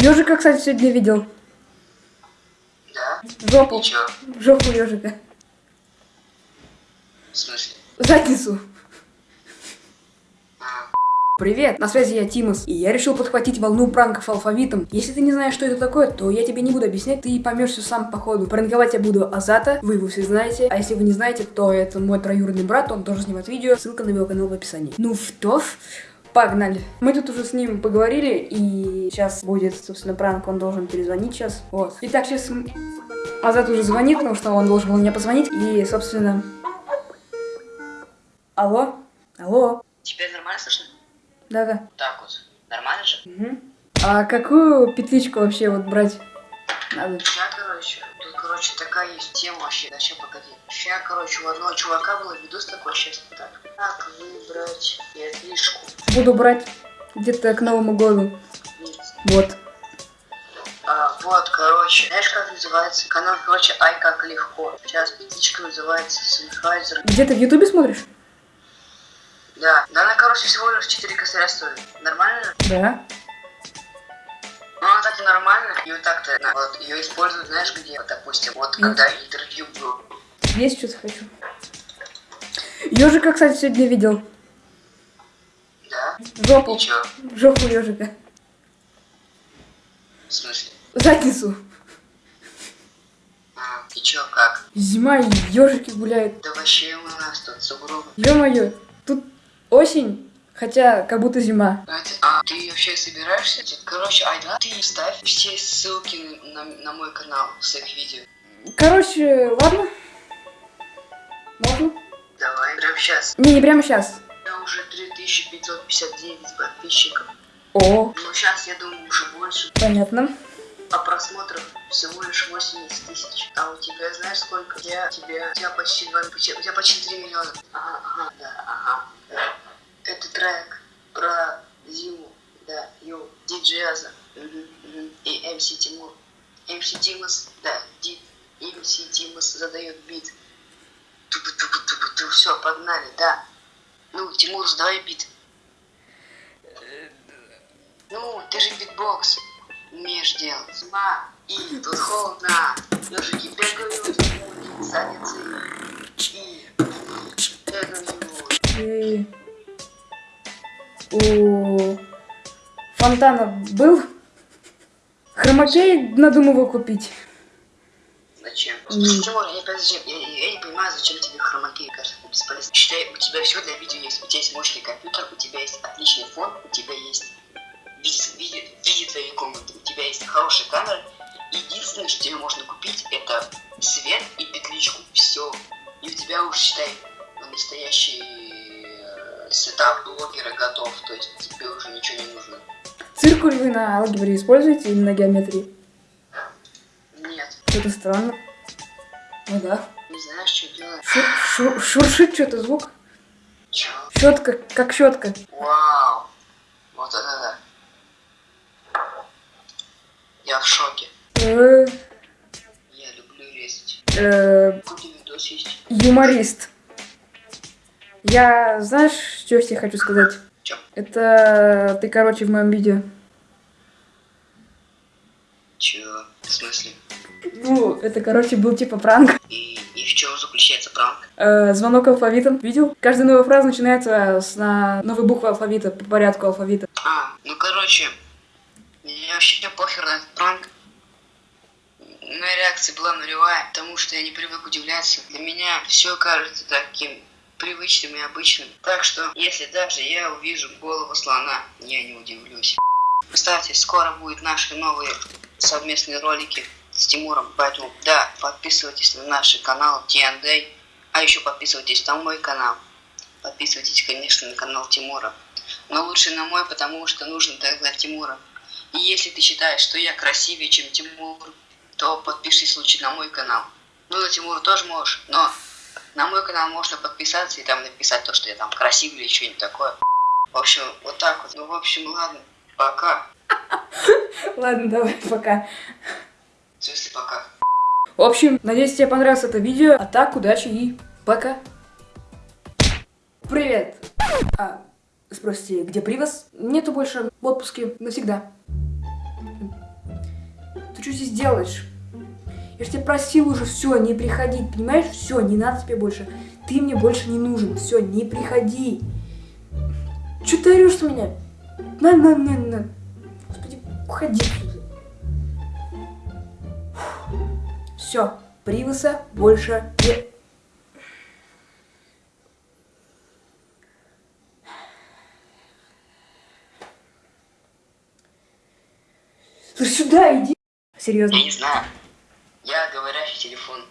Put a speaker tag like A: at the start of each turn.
A: Ежика, кстати, сегодня видел.
B: Да?
A: Жопу.
B: Чё?
A: Жопу ежика.
B: В смысле?
A: Задницу.
B: А,
A: Привет, на связи я Тимус, и я решил подхватить волну пранков алфавитом. Если ты не знаешь, что это такое, то я тебе не буду объяснять, ты поймешь все сам по ходу. Пранковать я буду Азата, вы его все знаете, а если вы не знаете, то это мой троюродный брат, он тоже снимает видео, ссылка на его канал в описании. Ну что, погнали. Мы тут уже с ним поговорили, и сейчас будет, собственно, пранк, он должен перезвонить сейчас. Вот. Итак, сейчас Азат уже звонит, потому что он должен был мне позвонить, и, собственно... Алло? Алло?
B: Теперь нормально слышно?
A: Да-да.
B: Так вот. Нормально же?
A: Мгм. А какую петличку вообще вот брать надо?
B: Ща, короче, короче, такая есть тема вообще. Да, ща, погоди. Ща, короче, у одного чувака был видос такой сейчас. Так, как выбрать петлишку?
A: Буду брать где-то к Новому году.
B: Нет.
A: Вот.
B: А, вот, короче, знаешь, как называется? Канал, короче, Ай, как легко. Сейчас петличка называется Sennheiser.
A: Где ты в Ютубе смотришь?
B: Да, да она, короче, всего лишь 4 косаря стоит. Нормально?
A: Да.
B: Ну, и нормально. И вот так-то, на- вот, ее используют, знаешь, где? Вот, допустим, вот,
A: Мгм.
B: когда интервью было.
A: Есть что-то хочу. Ежика, кстати, сегодня видел.
B: Да?
A: Жопу.
B: Чё?
A: Жопу ежика.
B: В смысле?
A: Задницу.
B: А, и чё, как?
A: Зима, ежики гуляют.
B: Да вообще у нас тут сугробы.
A: Ё-моё, тут осень, хотя как будто зима.
B: А, ты- вообще собираешься? Короче, ай, да, ты ставь все ссылки на, на- мой канал в своих видео.
A: Короче, ладно. Можно?
B: Давай, прямо сейчас.
A: Не, не прямо сейчас.
B: У меня уже 3559 подписчиков.
A: О,
B: Ну, сейчас, я думаю, уже больше.
A: понятно.
B: А просмотров всего лишь 80 тысяч. А у тебя знаешь сколько? Я тебе, у тебя почти 2, у тебя почти 3 миллиона. Ага, ага, да, ага. да. Это трек про зиму, да, yo, диджей Аза мгм, мгм, и MC Тимур. MC Тимус, да, MC Тимус задает бит. Все, погнали, да. Ну, Тимур, задавай бит. Ну, ты же битбокс умеешь делать. Зима, и тут холодно. Ежики бегают, задницы. И бегают.
A: У фонтана был? Хромакей надумывал купить.
B: Зачем? Тимур, я, зачем? Я, я- не понимаю, зачем тебе хромакей, кажется, бесполезно. Считай, у тебя все для видео есть. У тебя есть мощный компьютер, у тебя есть отличный фон, у тебя есть вид, вид, вид твоей комнаты, у тебя есть хорошая камера. Единственное, что тебе можно купить, это свет и петличку. Все. И у тебя уж, считай, настоящий сетап блогера готов. То есть тебе уже ничего не нужно.
A: Циркуль вы на алгебре используете или на геометрии?
B: Нет,
A: Что-то странно. Ну да.
B: не знаешь, что делать.
A: Шур- шур- шуршит что-то звук.
B: Чё?
A: Щетка, как щетка.
B: Вау! Вот это да. Я в шоке.
A: Э,
B: Я люблю резать.
A: э, юморист. Я, знаешь, что я тебе хочу сказать?
B: Чё?
A: Это ты, короче, в моем видео.
B: Чё? В смысле?
A: Ну, это, короче, был типа пранк.
B: И, и в чем заключается пранк?
A: Э, звонок алфавитом. Видел? Каждая новая фраза начинается с на новой буквы алфавита, по порядку алфавита.
B: А, ну короче, мне вообще похер на этот пранк. Моя реакция была нулевая, потому что я не привык удивляться. Для меня все кажется таким привычным и обычным. Так что, если даже я увижу голову слона, я не удивлюсь. Кстати, скоро будут наши новые совместные ролики с Тимуром, поэтому, да, подписывайтесь на наш канал TND, а еще подписывайтесь на мой канал. Подписывайтесь, конечно, на канал Тимура. Но лучше на мой, потому что нужно тогда Тимура. И если ты считаешь, что я красивее, чем Тимур, то подпишись лучше на мой канал. Ну, на Тимура тоже можешь, но на мой канал можно подписаться и там написать то, что я там красивый или что-нибудь такое. В общем, вот так вот. Ну, в общем, ладно. Пока.
A: Ладно, давай, пока.
B: В смысле, пока.
A: В общем, надеюсь, тебе понравилось это видео. А так, удачи и пока. Привет. А, спросите, где привоз? Нету больше в отпуске навсегда. что здесь делаешь? Я же тебя просил уже, все, не приходить, понимаешь? Все, не надо тебе больше. Ты мне больше не нужен, все, не приходи. Че ты орешь на меня? На, на, на, на. Господи, уходи. Все, привоса больше нет. Сюда иди. Серьезно.
B: Я не знаю. Я говорящий телефон.